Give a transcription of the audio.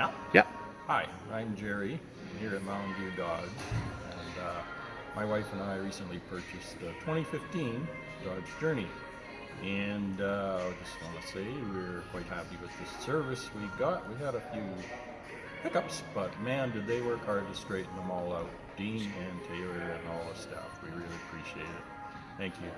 Yeah? Yeah. Hi, I'm Jerry here at Mountain View Dodge. And uh, my wife and I recently purchased the 2015 Dodge Journey. And uh, I just want to say we're quite happy with the service we got. We had a few hiccups, but man, did they work hard to straighten them all out. Dean and Taylor and all the staff. We really appreciate it. Thank you.